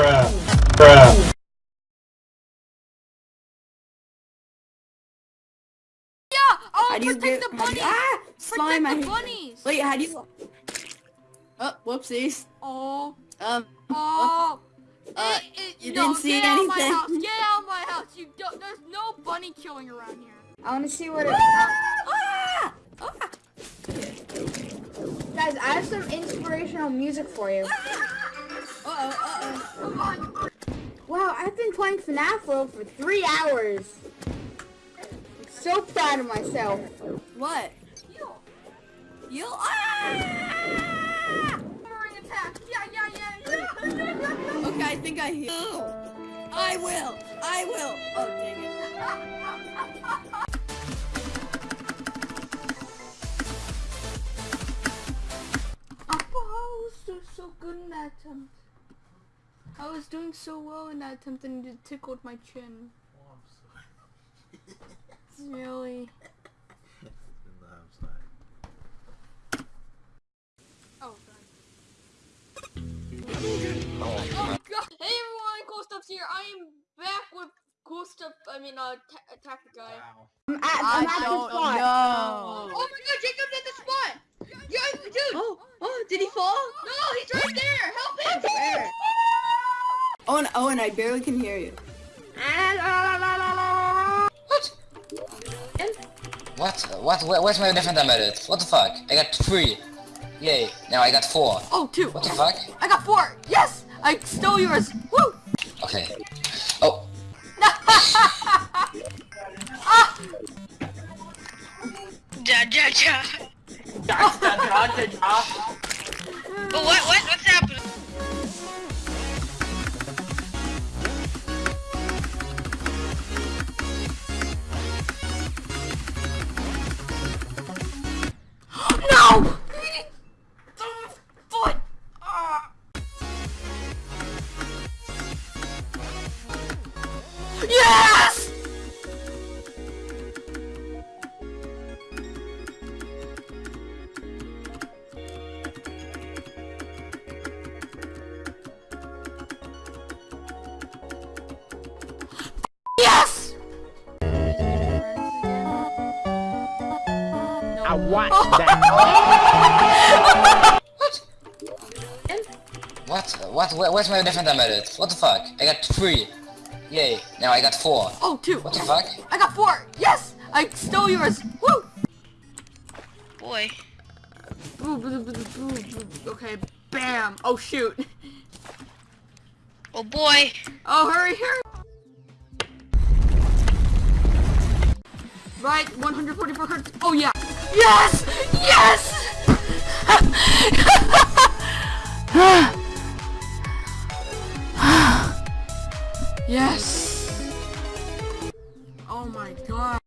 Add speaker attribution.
Speaker 1: Bruh. Bruh.
Speaker 2: Yeah! Oh,
Speaker 3: How do you
Speaker 2: protect
Speaker 3: get
Speaker 2: the bunny!
Speaker 3: you- ah slime
Speaker 2: protect the bunnies!
Speaker 3: Wait, how do you Oh, whoopsies.
Speaker 2: Oh,
Speaker 3: Um
Speaker 2: oh.
Speaker 3: Uh,
Speaker 2: It- it-
Speaker 3: you
Speaker 2: no,
Speaker 3: didn't see
Speaker 2: get out of my house! Get out of my house! You don't. There's no bunny killing around here.
Speaker 4: I want to see what it.
Speaker 3: ah! Ah!
Speaker 4: Guys, I have some inspirational music for you.
Speaker 3: Uh-oh, uh-oh.
Speaker 4: Wow, I've been playing FNAF for three hours. I'm so proud of myself.
Speaker 3: What?
Speaker 2: Heal.
Speaker 3: You ah!
Speaker 2: Hammering attack. Yeah, yeah, yeah, yeah.
Speaker 3: Okay, I think I heal. I will. I will. Oh, dang it.
Speaker 2: Was doing so good in that attempt. I was doing so well in that attempt and it tickled my chin. It's really. Oh god. Oh god. Hey everyone, Cool Stuff's here. I am back with Cool Stuff. I mean, uh, ta- attack the guy.
Speaker 4: I'm at, I'm at the spot.
Speaker 2: Oh my god, Jacob's at the spot! Yo, dude!
Speaker 3: Oh, oh, did he fall?
Speaker 2: No, he's right there! Help him!
Speaker 3: Where? Owen, Owen, I barely can hear you.
Speaker 5: What? What? Where, where's my different embedded? What the fuck? I got three. Yay. Now I got four.
Speaker 2: Oh, two.
Speaker 5: What the fuck?
Speaker 2: I got four. Yes, I stole yours. Woo!
Speaker 5: Okay. Oh.
Speaker 6: Ja, ja, ja. Ja, ja, ja, But what, what, what's happening?
Speaker 1: I want oh. that.
Speaker 5: What? What? Where, where's my different embedded? What the fuck? I got three. Yay. Now I got four.
Speaker 2: Oh, two.
Speaker 5: What the fuck?
Speaker 2: I got four. Yes! I stole yours. Woo!
Speaker 6: Boy.
Speaker 2: Okay, bam. Oh, shoot.
Speaker 6: Oh boy.
Speaker 2: Oh, hurry, hurry. Right, 144 hertz. Oh, yeah. Yes! Yes! yes! Oh my god.